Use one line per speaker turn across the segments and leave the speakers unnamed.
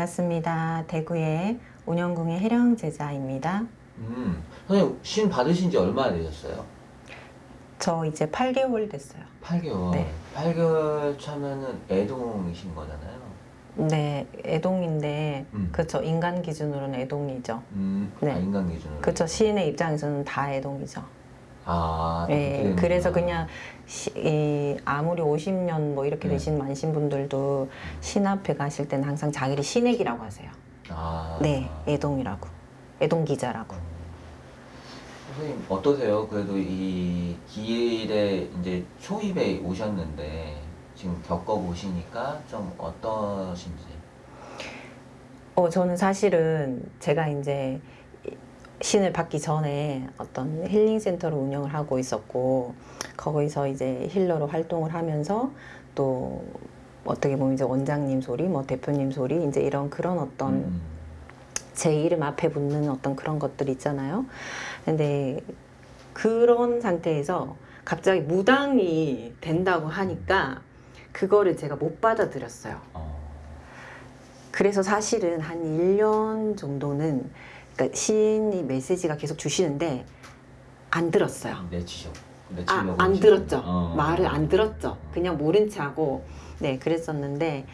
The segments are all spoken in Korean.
반갑습니다. 대구의 운영궁의 해령 제자입니다.
음, 선생님 신 받으신 지 얼마나 되셨어요?
저 이제 8개월 됐어요.
8개월.
네.
8개월 차면은 애동이신 거잖아요.
네, 애동인데
음.
그쵸 인간 기준으로는 애동이죠.
음,
네.
아, 인간 기준으로.
그쵸 시인의 입장에서는 다 애동이죠.
아,
예. 그래서 그냥 시, 이, 아무리 50년 뭐 이렇게
네.
되신 많으신 분들도 신 앞에 가실 때는 항상 자기를 신액이라고 하세요.
아.
네, 애동이라고. 애동 기자라고.
선생님 어떠세요? 그래도 이 길에 이제 초입에 오셨는데 지금 겪어보시니까 좀 어떠신지.
어, 저는 사실은 제가 이제 신을 받기 전에 어떤 힐링 센터를 운영을 하고 있었고 거기서 이제 힐러로 활동을 하면서 또 어떻게 보면 이제 원장님 소리, 뭐 대표님 소리, 이제 이런 그런 어떤
음.
제 이름 앞에 붙는 어떤 그런 것들 있잖아요. 근데 그런 상태에서 갑자기 무당이 된다고 하니까 그거를 제가 못 받아들였어요.
어.
그래서 사실은 한 1년 정도는 그러니까 시인이 메시지가 계속 주시는데 안 들었어요.
내치셔.
아, 안 들었죠.
어.
말을 안 들었죠. 그냥 모른 체 하고 네, 그랬었는데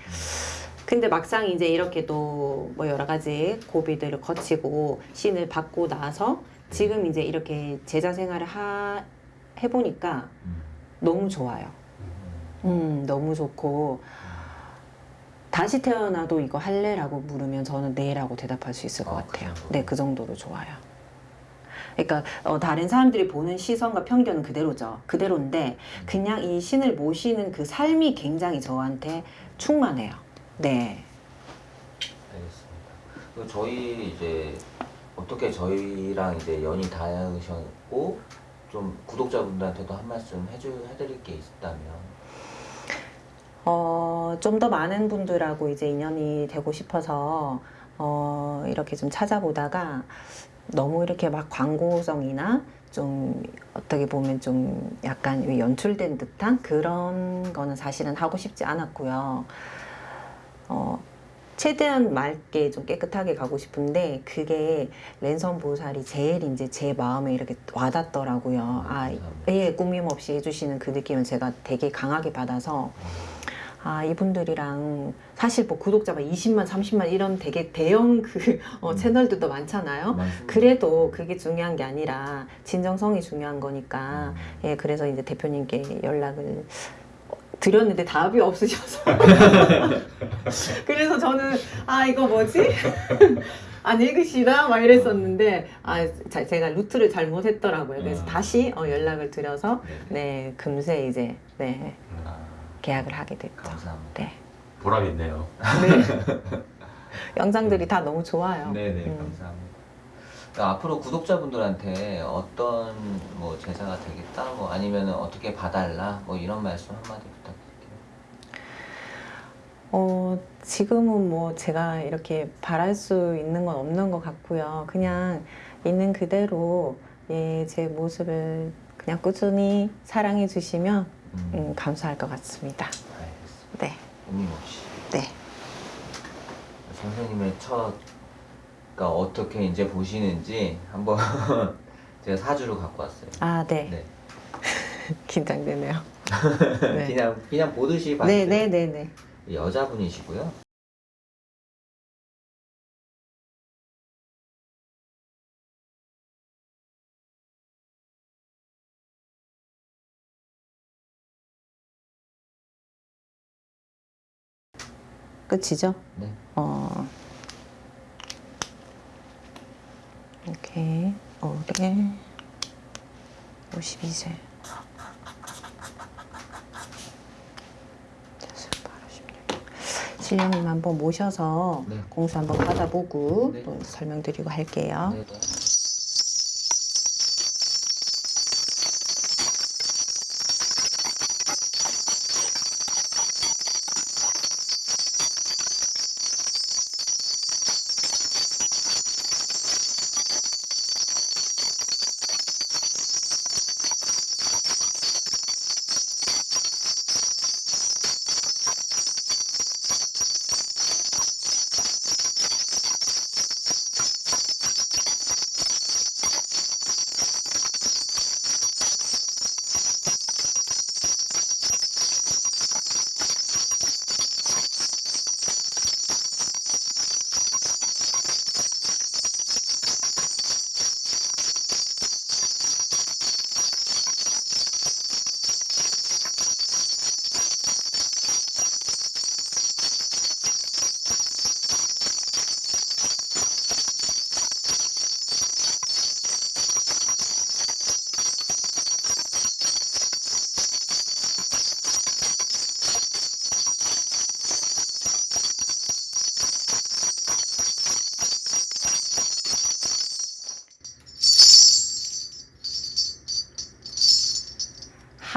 근데 막상 이제 이렇게 또뭐 여러 가지 고비들을 거치고 신을 받고 나서 지금 이제 이렇게 제자 생활을 하, 해보니까
음.
너무 좋아요. 음, 너무 좋고 다시 태어나도 이거 할래라고 물으면 저는 네라고 대답할 수 있을 것
아, 그
같아요.
정도로?
네, 그 정도로 좋아요. 그러니까 어, 다른 사람들이 보는 시선과 편견은 그대로죠. 그대로인데 그냥 이 신을 모시는 그 삶이 굉장히 저한테 충만해요. 네.
알겠습니다. 저희 이제 어떻게 저희랑 이제 연이 닿으셨고 좀 구독자분들한테도 한 말씀 해주 해드릴 게 있다면
어, 좀 더 많은 분들하고 이제 인연이 되고 싶어서 어, 이렇게 좀 찾아보다가 너무 이렇게 막 광고성이나 좀 어떻게 보면 좀 약간 연출된 듯한 그런 거는 사실은 하고 싶지 않았고요. 어, 최대한 맑게 좀 깨끗하게 가고 싶은데 그게 랜선 보살이 제일 이제 제 마음에 이렇게 와닿더라고요. 아. 예, 꾸밈 없이 해주시는 그 느낌을 제가 되게 강하게 받아서 아 이분들이랑 사실 뭐 구독자가 20만 30만 이런 되게 대형 그 어,
음.
채널들도 많잖아요.
말씀-
그래도 그게 중요한 게 아니라 진정성이 중요한 거니까.
음.
예 그래서 이제 대표님께 연락을 드렸는데 답이 없으셔서. 그래서 저는 아 이거 뭐지? 안 읽으시나? 막 이랬었는데 아 자- 제가 루트를 잘못했더라고요. 그래서
음.
다시 어, 연락을 드려서
네.
네 금세 이제 네.
아,
계약을 하게 됐죠.
감사합니다.
네.
보람 있네요.
네. 영상들이 다 너무 좋아요.
네네
음.
감사합니다. 그러니까 앞으로 구독자분들한테 어떤 뭐 제사가 되겠다 뭐 아니면 어떻게 봐달라 뭐 이런 말씀 한마디 부탁드릴게요.
어, 지금은 뭐 제가 이렇게 바랄 수 있는 건 없는 것 같고요. 그냥 있는 그대로 예, 제 모습을 그냥 꾸준히 사랑해 주시면
음,
음, 감사할 것 같습니다.
알겠습니다.
네.
꾸밈없이
네.
선생님의 첫가 어떻게 이제 보시는지 한번 제가 사주를 갖고 왔어요.
아, 네.
네.
긴장되네요. 네.
그냥 그냥 보듯이.
네, 네, 네, 네.
여자분이시고요.
끝이죠?
네.
어. 이렇게 올해 52세 신령님 한번 모셔서
네.
공수 한번 받아보고
네.
또 설명드리고 할게요.
네,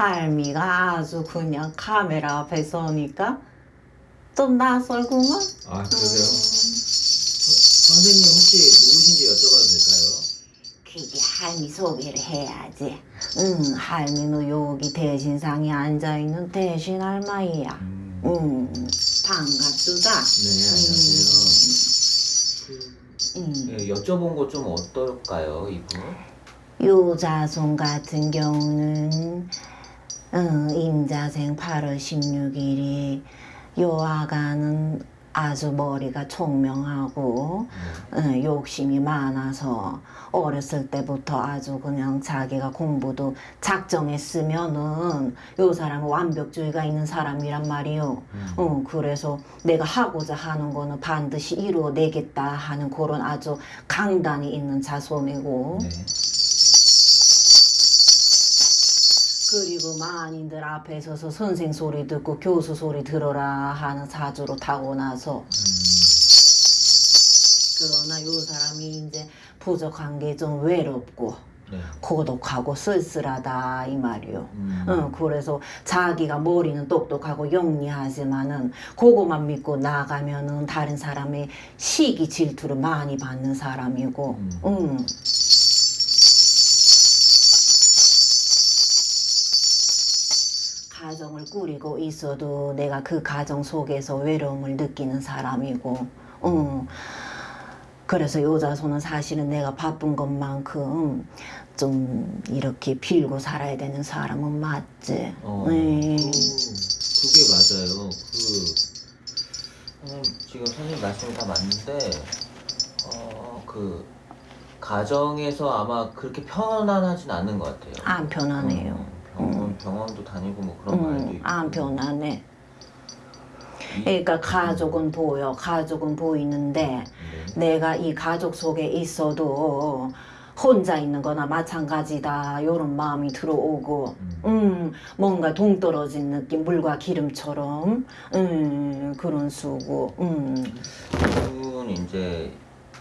할미가 아주 그냥 카메라 앞에 서니까 좀 낯설구만.
아 그러세요? 선생님 혹시 누구신지 여쭤봐도 될까요?
그게 할미 소개를 해야지. 응, 할미는 여기 대신상에 앉아있는 대신 할머니야.
음,
응, 반갑수다.
네 안녕하세요.
응.
네, 여쭤본 거 좀 어떨까요 이분?
요자손 같은 경우는 응, 임자생 8월 16일이 요 아가는 아주 머리가 총명하고 응, 욕심이 많아서 어렸을 때부터 아주 그냥 자기가 공부도 작정했으면은 요 사람은 완벽주의가 있는 사람이란 말이요.
음.
응, 그래서 내가 하고자 하는 거는 반드시 이루어내겠다 하는 그런 아주 강단이 있는 자손이고
네.
그리고 만인들 앞에 서서 선생 소리 듣고 교수 소리 들어라 하는 사주로 타고나서
음,
그러나 요 사람이 이제 부족한 게 좀 외롭고
네.
고독하고 쓸쓸하다 이 말이요.
음,
응, 그래서 자기가 머리는 똑똑하고 영리하지만은 그거만 믿고 나가면은 다른 사람의 시기 질투를 많이 받는 사람이고,
음.
응. 가정을 꾸리고 있어도 내가 그 가정 속에서 외로움을 느끼는 사람이고, 응. 그래서 여자손은 사실은 내가 바쁜 것만큼 좀 이렇게 빌고 살아야 되는 사람은 맞지.
어,
네.
그, 그게 맞아요. 그 선생님 지금 선생님 말씀이 다 맞는데 어, 그 가정에서 아마 그렇게 편안하진 않은 것 같아요.
안 편하네요.
어, 병원 병원도 다니고 뭐 그런 말도
음,
있고.
안 편하네.
이-
그러니까 가족은 보여, 가족은 보이는데
네.
내가 이 가족 속에 있어도 혼자 있는 거나 마찬가지다 이런 마음이 들어오고
음.
음 뭔가 동떨어진 느낌 물과 기름처럼 음 그런 수고 음
이분 이제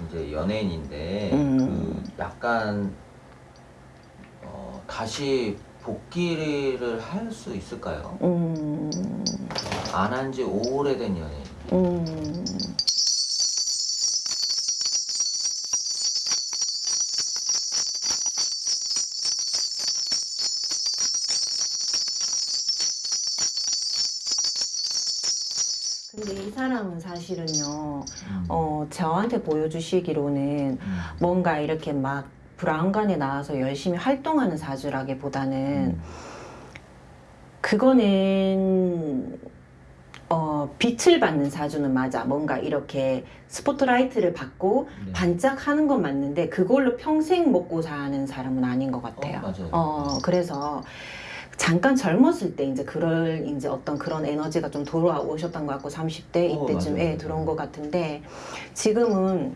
이제 연예인인데
음.
그 약간 어, 다시 복귀를 할 수 있을까요?
음,
안 한 지 오래된 연예인.
음. 근데 이 사람은 사실은요,
음.
어, 저한테 보여주시기로는
음.
뭔가 이렇게 막 브라운관에 나와서 열심히 활동하는 사주라기보다는
음.
그거는 어, 빛을 받는 사주는 맞아. 뭔가 이렇게 스포트라이트를 받고
네.
반짝하는 건 맞는데 그걸로 평생 먹고 사는 사람은 아닌 것 같아요.
어.
어, 그래서 잠깐 젊었을 때 이제 그럴 이제 어떤 그런 에너지가 좀 돌아오셨던 것 같고 30대
어,
이때쯤에
맞아요.
들어온 것 같은데 지금은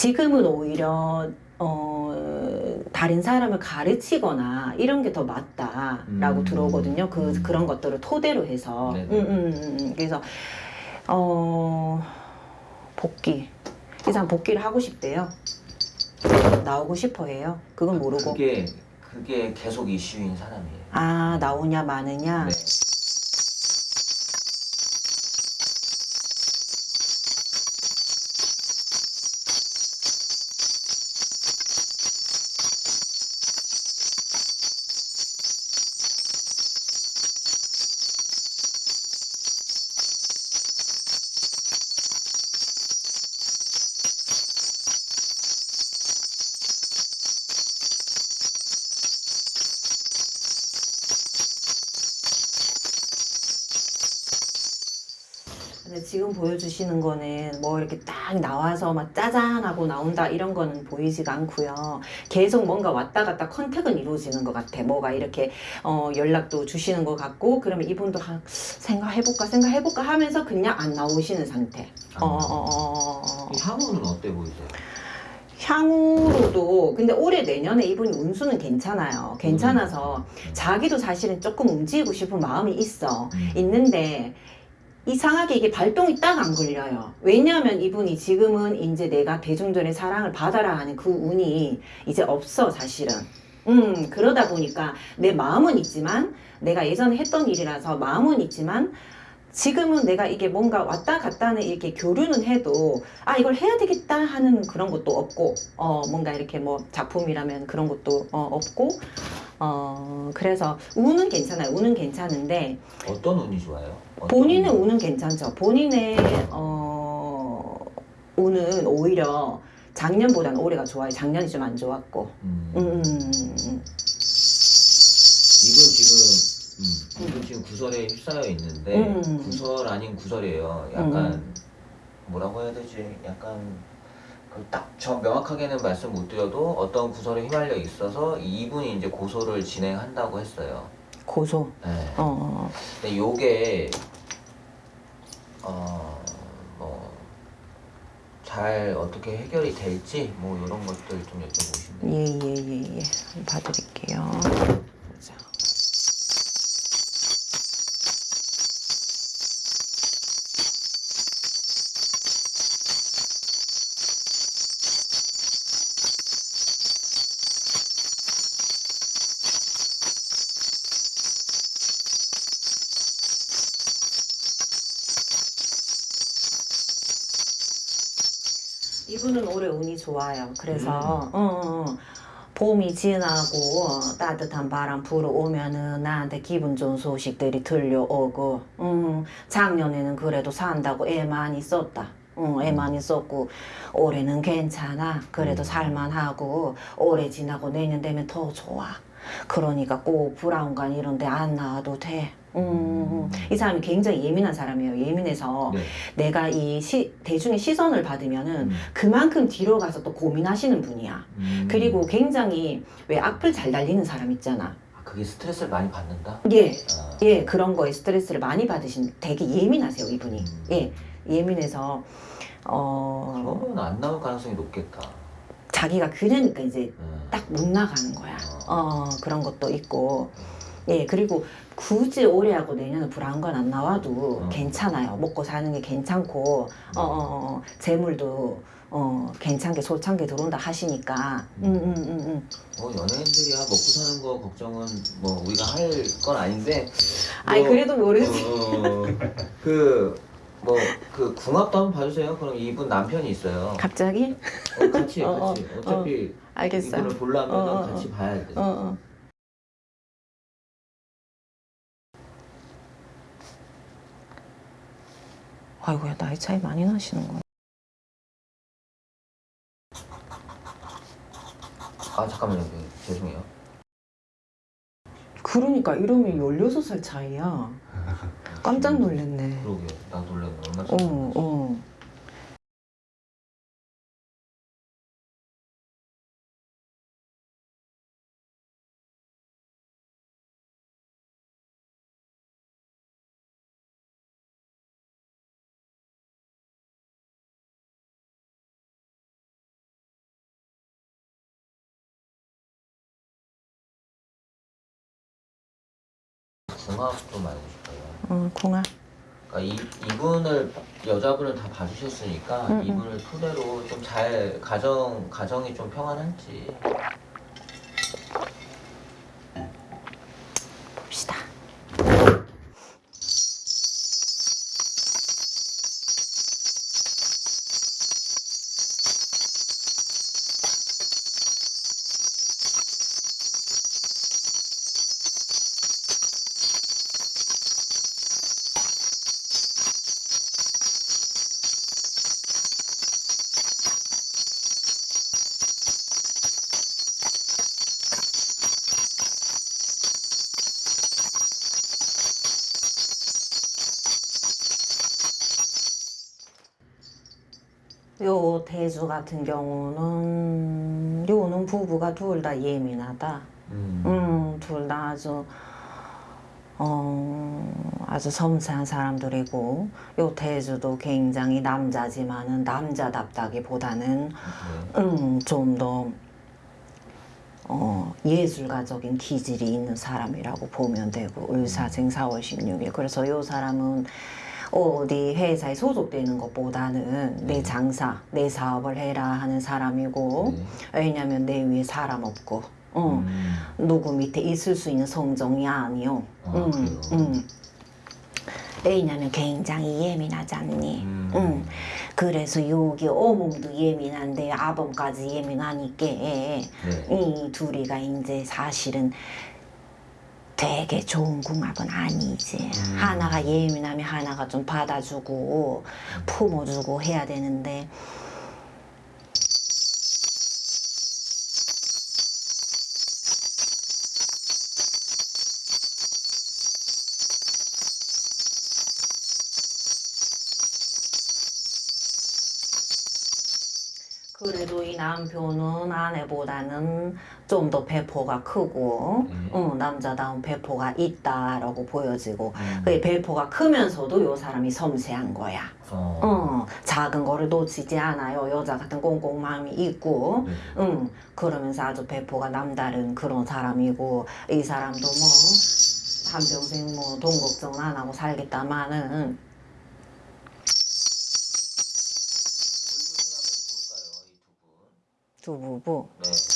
지금은 오히려 어, 다른 사람을 가르치거나 이런 게 더 맞다라고
음.
들어오거든요. 그
음.
그런 것들을 토대로 해서. 음. 음, 음, 음. 그래서 어, 복귀. 이 사람 복귀를 하고 싶대요. 나오고 싶어해요. 그건 모르고.
그게 그게 계속 이슈인 사람이에요.
아 나오냐 마느냐.
네.
지금 보여주시는 거는 뭐 이렇게 딱 나와서 막 짜잔 하고 나온다 이런 거는 보이지가 않고요. 계속 뭔가 왔다 갔다 contact은 이루어지는 것 같아. 뭐가 이렇게 어, 연락도 주시는 것 같고 그러면 이분도 한 생각해볼까 생각해볼까 하면서 그냥 안 나오시는 상태. 어, 어, 어, 어, 어.
이 향후는 어때 보이세요?
향후로도 근데 올해 내년에 이분이 운수는 괜찮아요. 괜찮아서
음.
자기도 사실은 조금 움직이고 싶은 마음이 있어.
음.
있는데 이상하게 이게 발동이 딱 안 걸려요. 왜냐하면 이분이 지금은 이제 내가 대중들의 사랑을 받아라 하는 그 운이 이제 없어 사실은. 음, 그러다 보니까 내 마음은 있지만 내가 예전에 했던 일이라서 마음은 있지만 지금은 내가 이게 뭔가 왔다 갔다 는 이렇게 교류는 해도 아 이걸 해야 되겠다 하는 그런 것도 없고 어 뭔가 이렇게 뭐 작품이라면 그런 것도 어, 없고 어 그래서 운은 괜찮아요 운은 괜찮은데
어떤 운이 좋아요?
본인의? 운은 괜찮죠 본인의 어 운은 오히려 작년보다는 올해가 좋아요 작년이 좀 안 좋았고
음.
음, 음, 음, 음.
이분 지금 음, 이분 지금 구설에 휩싸여 있는데
음.
구설 아닌 구설이에요. 약간 뭐라고 해야 되지? 약간 그 딱저 명확하게는 말씀 못 드려도 어떤 구설에 휘말려 있어서 이분이 이제 고소를 진행한다고 했어요.
고소
네.
어
근데 요게 어뭐 잘 어떻게 해결이 될지 뭐 이런 것들 좀 여쭤보시면 돼요.
예, 예, 예, 예. 봐드릴게요. 자. 좋아요. 그래서 어, 어, 어. 봄이 지나고 따뜻한 바람 불어오면은 나한테 기분 좋은 소식들이 들려오고 음, 작년에는 그래도 산다고 애 많이 썼다. 응, 애 많이 썼고 올해는 괜찮아. 그래도
음.
살만하고 올해 지나고 내년 되면 더 좋아. 그러니까 꼭 브라운관 이런 데 안 나와도 돼. 음, 이 사람이 굉장히 예민한 사람이에요. 예민해서
네.
내가 이 시, 대중의 시선을 받으면은
음.
그만큼 뒤로 가서 또 고민하시는 분이야.
음.
그리고 굉장히 왜 악플 잘 달리는 사람 있잖아.
아, 그게 스트레스를 많이 받는다.
예,
아.
예, 그런 거에 스트레스를 많이 받으신 되게 예민하세요, 이분이.
음.
예, 예민해서, 어,
그러면 안 나올 가능성이 높겠다.
자기가 그러니까 이제
음.
딱못 나가는 거야. 어, 그런 것도 있고. 예, 그리고 굳이 올해하고 내년은 불안 건 안 나와도
음.
괜찮아요. 먹고 사는 게 괜찮고, 어, 어, 어, 재물도, 어, 괜찮게 솔창게 들어온다 하시니까, 음, 음, 음, 음.
뭐 연예인들이야 먹고 사는 거 걱정은 뭐 우리가 할 건 아닌데.
아니,
뭐,
그래도 모르지.
그, 뭐, 그, 궁합도 한번 봐주세요. 그럼 이분 남편이 있어요.
갑자기?
어, 같이,
어, 어,
같이. 어 차피
알겠어요.
이분을 보려면
어, 어, 어.
같이 봐야 돼.
어, 아이고야 나이 차이 많이 나시는 거.
아, 잠깐만요. 그, 죄송해요.
그러니까 이름이 16살 차이야. 깜짝 놀랐네.
그러게. 나 놀랐네. 얼마
어,
전에.
어.
궁합 좀 알고 싶어요.
어, 궁합.
그러니까 이, 이분을 여자분을 다 봐주셨으니까
음, 음.
이분을 토대로 좀 잘 가정 가정이 좀 평안한지
요 대주 같은 경우는 요는 부부가 둘 다 예민하다.
음.
음, 둘 다 아주 어, 아주 섬세한 사람들이고 요 태주도 굉장히 남자지만은 남자답다기보다는
네.
음, 좀더 어, 예술가적인 기질이 있는 사람이라고 보면 되고 을사생 4월 16일 그래서 요 사람은 어디 회사에 소속되는 것보다는 내
네.
장사, 내 사업을 해라 하는 사람이고
네.
왜냐면 내 위에 사람 없고 어.
음.
누구 밑에 있을 수 있는 성정이 아니요.
아, 그래요?
왜냐면 굉장히 예민하잖니.
음.
응. 그래서 여기 어몽도 예민한데 아범까지 예민하니까
네.
이 둘이가 이제 사실은 되게 좋은 궁합은 아니지.
음.
하나가 예민하면 하나가 좀 받아주고 품어주고 해야 되는데 남편은 아내보다는 좀 더 배포가 크고
음.
어, 남자다운 배포가 있다라고 보여지고
음.
그 배포가 크면서도 요 사람이 섬세한 거야.
어.
어, 작은 거를 놓치지 않아요. 여자 같은 꽁꽁 마음이 있고,
네.
응, 그러면서 아주 배포가 남다른 그런 사람이고, 이 사람도 뭐, 한평생 뭐, 돈 걱정은 안 하고 살겠다마는, 두 부부.
네.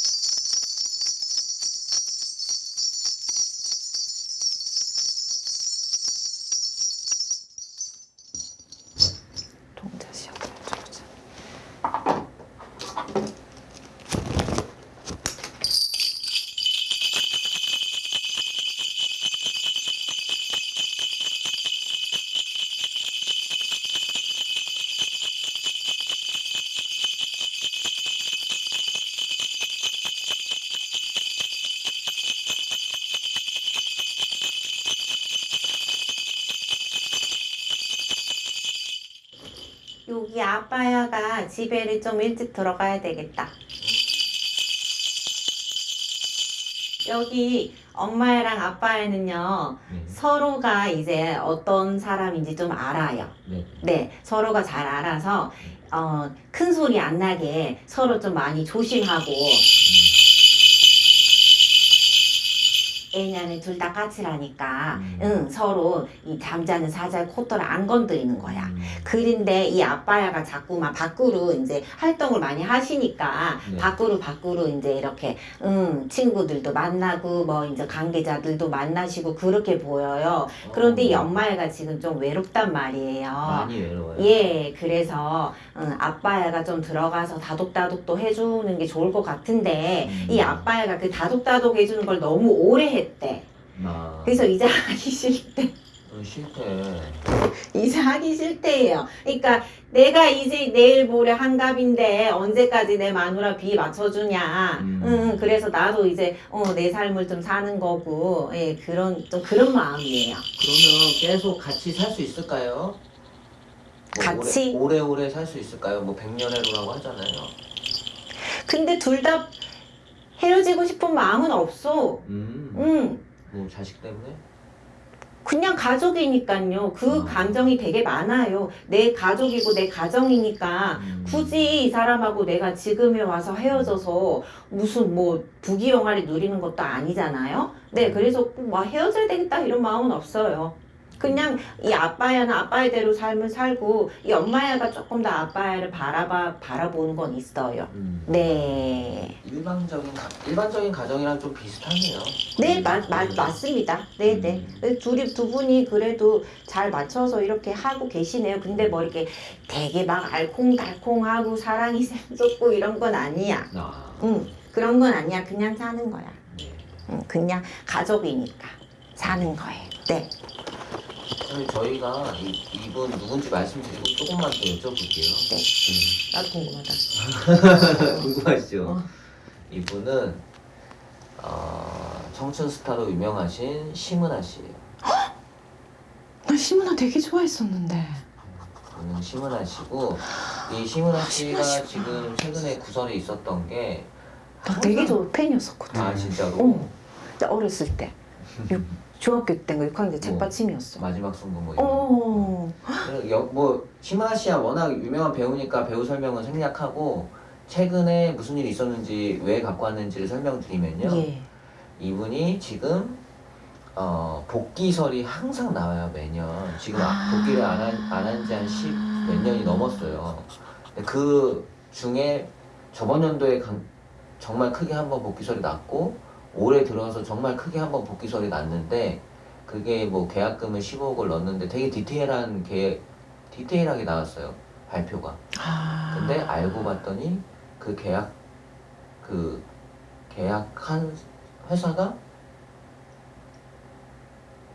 아빠야가 집에를 좀 일찍 들어가야 되겠다. 여기 엄마애랑 아빠애는요,
네.
서로가 이제 어떤 사람인지 좀 알아요.
네.
네, 서로가 잘 알아서, 어, 큰 소리 안 나게 서로 좀 많이 조심하고, 왜냐면 둘 다 까칠하니까,
음.
응, 서로 이 잠자는 사자의 콧대를 안 건드리는 거야.
음.
그런데 이 아빠야가 자꾸만 밖으로 이제 활동을 많이 하시니까
네.
밖으로 밖으로 이제 이렇게 음, 친구들도 만나고 뭐 이제 관계자들도 만나시고 그렇게 보여요. 그런데 이
어.
엄마애가 지금 좀 외롭단 말이에요.
많이 외로워요.
예, 그래서 음, 아빠애가 좀 들어가서 다독다독도 해주는 게 좋을 것 같은데
음.
이 아빠애가 그 다독다독 해주는 걸 너무 오래 했대.
아.
그래서 이제 하기 싫대.
어, 싫대.
이제 하기 싫대요. 그러니까 내가 이제 내일 모레 한갑인데 언제까지 내 마누라 비 맞춰주냐.
음.
응, 그래서 나도 이제 어, 내 삶을 좀 사는 거고, 예, 그런 좀 그런 마음이에요.
그러면 계속 같이 살 수 있을까요? 뭐
같이?
오래, 오래오래 살수 있을까요? 뭐 백년해로라고 하잖아요.
근데 둘 다 헤어지고 싶은 마음은 없어.
음.
응.
뭐 자식 때문에?
그냥 가족이니까요. 그
아.
감정이 되게 많아요. 내 가족이고 내 가정이니까
음.
굳이 이 사람하고 내가 지금에 와서 헤어져서 무슨 뭐 부귀영화를 누리는 것도 아니잖아요. 네, 그래서 뭐 헤어져야 되겠다 이런 마음은 없어요. 그냥 이 아빠야는 아빠의 대로 삶을 살고 이 엄마야가 조금 더 아빠야를 바라봐 바라보는 건 있어요.
음.
네,
일반적인 가, 일반적인 가정이랑 좀 비슷하네요.
네, 맞, 맞, 맞습니다. 네, 네.
음.
둘이 두 분이 그래도 잘 맞춰서 이렇게 하고 계시네요. 근데 뭐 이렇게 되게 막 알콩달콩하고 사랑이 샘솟고 이런 건 아니야.
아.
응, 그런 건 아니야. 그냥 사는 거야.
네.
응, 그냥 가족이니까 사는 거예요. 네.
사실 저희가 이, 이분 누군지 말씀드리고 조금만 더 여쭤볼게요.
네. 나도 궁금하다.
음. 궁금하시죠?
어.
이분은 어, 청춘 스타로 유명하신 심은하 씨예요.
나 시문아 되게 좋아했었는데.
이분은 심은하 씨고 이 심은하 씨가
심은하.
지금 최근에 구설이 있었던 게
나 되게 좋은 팬이었었거든.
아 진짜로
어. 나 어렸을 때. 육- 중학교 때인가 6학년 때
뭐.
책받침이었어.
마지막 승부 뭐 이런 거.
어.
여- 뭐 심은하 씨야 워낙 유명한 배우니까 배우 설명은 생략하고 최근에 무슨 일이 있었는지 왜 갖고 왔는지를 설명드리면요.
예.
이분이 지금 어, 복귀설이 항상 나와요 매년. 지금
아.
복귀를 안한지한10몇 년이 넘었어요. 그 중에 저번 연도에 강- 정말 크게 한번 복귀설이 났고 올해 들어서 정말 크게 한번 복귀설이 났는데 그게 뭐 계약금을 15억을 넣었는데 되게 디테일한 계획 디테일하게 나왔어요 발표가.
아.
근데 알고 봤더니 그 계약 그 계약한 회사가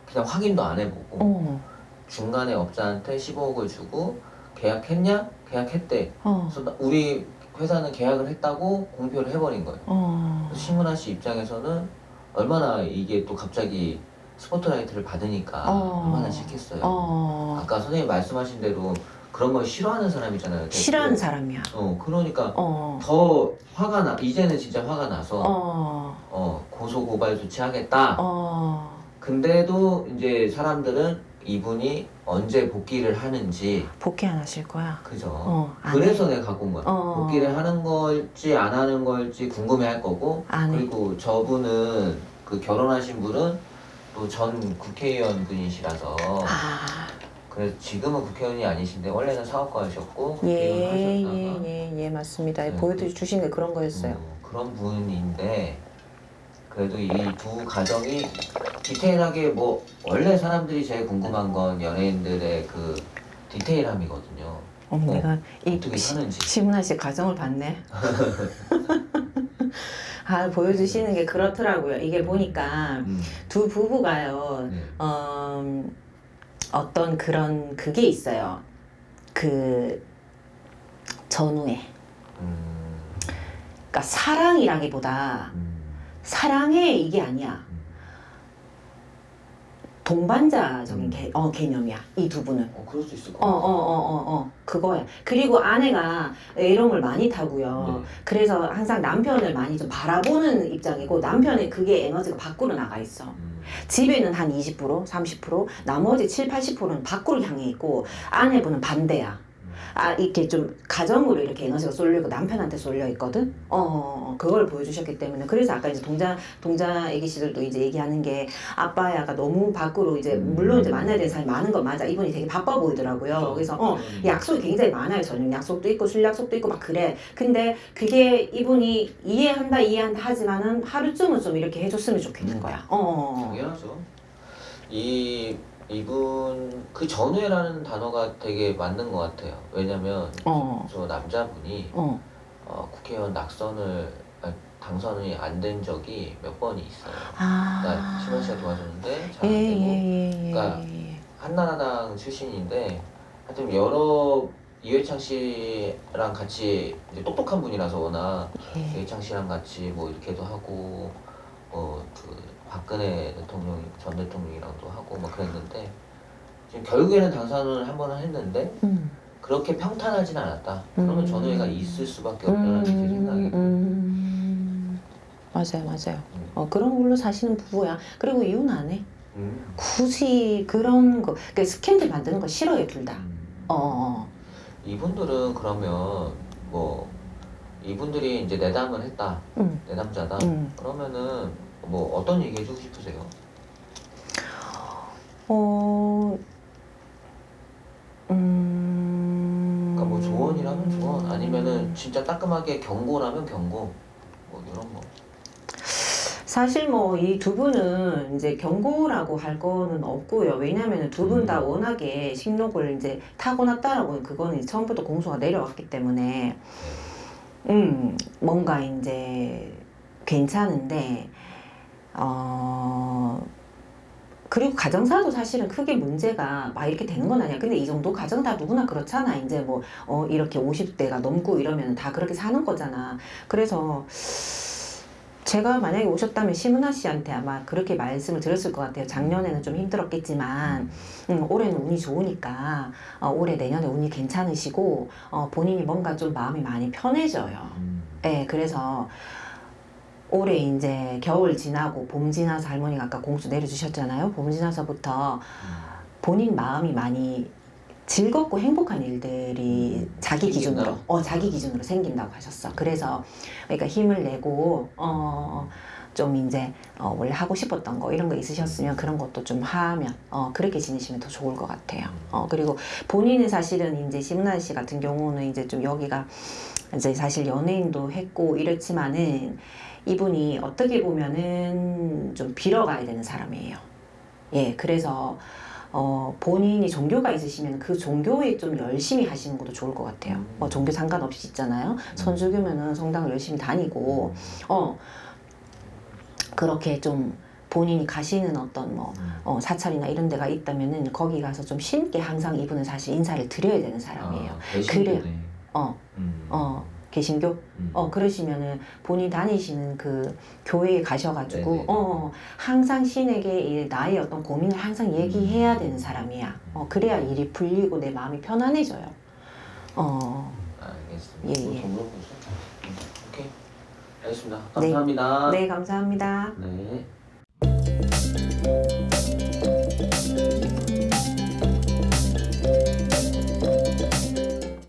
그냥 확인도 안 해보고
어.
중간에 업자한테 15억을 주고 계약했냐? 계약했대.
어.
그래서 나- 우리 회사는 계약을 했다고 공표를 해버린 거예요.
어.
신문아 씨 입장에서는 얼마나 이게 또 갑자기 스포트라이트를 받으니까
어.
얼마나 싫겠어요.
어.
아까 선생님 말씀하신 대로 그런 걸 싫어하는 사람이잖아요.
싫어하는 사람이야.
어 그러니까
어.
더 화가 나 이제는 진짜 화가 나서
어.
어 고소 고발 조치하겠다.
어.
근데도 이제 사람들은 이분이 언제 복귀를 하는지
복귀 안 하실 거야.
그죠.
어. 안
그래서 내가 갖고 온 거야.
어.
복귀를 하는 걸지 안 하는 걸지 궁금해 할 거고
안 해.
그리고 저분은 그 결혼하신 분은 또 전 국회의원 분이시라서
아.
그래서 지금은 국회의원이 아니신데 원래는 사업가셨고
예, 예,
하셨다가
예, 예, 맞습니다.
네.
보여주신 게 그런 거였어요.
음, 그런 분인데 그래도 이 두 가정이 디테일하게 뭐 원래 사람들이 제일 궁금한 건 연예인들의 그 디테일함이거든요.
어, 내가 이. 시문아 씨 가정을 봤네. 아, 보여주시는 게 그렇더라고요. 이게 보니까
음,
두 부부가요,
네.
어, 어떤 그런 그게 있어요. 그 전후에.
음,
그러니까 사랑이라기보다
음,
사랑해 이게 아니야.
음.
동반자적인
음.
개, 어, 개념이야. 이 두 분은.
어 그럴 수 있을 것
어, 어,
같아요.
어, 어, 어, 그거야. 그리고 아내가 애롱을 많이 타고요.
네.
그래서 항상 남편을 많이 좀 바라보는 입장이고, 남편의 그게 에너지가 밖으로 나가 있어.
음,
집에는 한 20%, 30%, 나머지 7, 80%는 밖으로 향해 있고, 아내분은 반대야.
음.
아, 이렇게 좀 가정으로 이렇게 에너지가 쏠리고 남편한테 쏠려 있거든? 어, 어, 어, 그걸 보여주셨기 때문에. 그래서 아까 이제 동자, 동자 애기씨들도 이제 얘기하는 게 아빠야가 너무 밖으로 이제,
음.
물론 이제 만나야 되는 사람이 많은 건 맞아. 이분이 되게 바빠 보이더라고요. 그래서, 어,
음.
약속이 굉장히 많아요. 저녁 약속도 있고 술 약속도 있고 막 그래. 근데 그게 이분이 이해한다 이해한다 하지만은 하루쯤은 좀 이렇게 해줬으면 좋겠는 거야. 어.
당연하죠. 이 이분 그 전후회라는 단어가 되게 맞는 것 같아요. 왜냐면
어.
저 남자분이
어.
어, 국회의원 낙선을 아니, 당선이 안 된 적이 몇 번이 있어요.
아.
그러니까 신원 씨가 도와줬는데 잘
예,
안 되고
예, 예, 예.
그러니까 한나라당 출신인데 하여튼 여러 이회창 씨랑 같이 똑똑한 분이라서 워낙
예.
이회창 씨랑 같이 뭐 이렇게도 하고 뭐그 박근혜 대통령 전 대통령이랑도 하고 막 그랬는데 지금 결국에는 당선을 한 번은 했는데
음.
그렇게 평탄하진 않았다. 그러면
음.
전후회가 있을 수밖에 없다는 제 생각이.
음. 맞아요, 맞아요.
음.
어, 그런 걸로 사시는 부부야. 그리고 이혼 안 해.
음.
굳이 그런 거, 그러니까 스캔들 만드는 거 싫어해, 둘 다.
음.
어, 어.
이분들은 그러면 뭐 이분들이 이제 내담을 했다,
음.
내담자다.
음.
그러면은 뭐 어떤 얘기 해주고 싶으세요?
어, 음.
그러니까 뭐 조언이라면 조언, 아니면은 진짜 따끔하게 경고라면 경고, 뭐 이런 거.
사실 뭐 이 두 분은 이제 경고라고 할 거는 없고요. 왜냐하면 두 분다
음.
워낙에 식욕을 이제 타고났다라고 그거는 처음부터 공소가 내려왔기 때문에 음 뭔가 이제 괜찮은데 어 그리고 가정사도 사실은 크게 문제가 막 이렇게 되는 건 아니야. 근데 이 정도 가정 다 누구나 그렇잖아. 이제 뭐 어 이렇게 50대가 넘고 이러면 다 그렇게 사는 거잖아. 그래서 제가 만약에 오셨다면 심은하 씨한테 아마 그렇게 말씀을 드렸을 것 같아요. 작년에는 좀 힘들었겠지만 음, 올해는 운이 좋으니까 어, 올해 내년에 운이 괜찮으시고 어, 본인이 뭔가 좀 마음이 많이 편해져요.
음.
네, 그래서 올해 이제 겨울 지나고 봄 지나서 할머니가 아까 공수 내려주셨잖아요. 봄 지나서부터 본인 마음이 많이 즐겁고 행복한 일들이
음,
자기? 기준으로 어 자기 기준으로 생긴다고 하셨어. 그래서 그러니까 힘을 내고 어 좀 이제 어, 원래 하고 싶었던 거 이런 거 있으셨으면 그런 것도 좀 하면 어, 그렇게 지내시면 더 좋을 것 같아요. 어, 그리고 본인은 사실은 이제 심나 씨 같은 경우는 이제 좀 여기가 이제 사실 연예인도 했고 이렇지만은 이분이 어떻게 보면은 좀 빌어가야 되는 사람이에요. 예, 그래서 어, 본인이 종교가 있으시면 그 종교에 좀 열심히 하시는 것도 좋을 것 같아요. 뭐 종교 상관없이 있잖아요. 천주교면은 성당을 열심히 다니고, 어, 그렇게 좀 본인이 가시는 어떤 뭐, 어, 사찰이나 이런 데가 있다면은 거기 가서 좀 신께 항상 이분은 사실 인사를 드려야 되는 사람이에요.
아, 배신도네.
어,
음.
어, 개신교?
음.
어, 그러시면은 본인 다니시는 그 교회에 가셔가지고,
네네.
어, 항상 신에게 이 나의 어떤 고민을 항상 얘기해야 되는 사람이야. 어, 그래야 일이 풀리고 내 마음이 편안해져요. 어,
알겠습니다.
예,
뭐
예.
음, 오케이. 알겠습니다. 감사합니다.
네, 감사합니다.
네.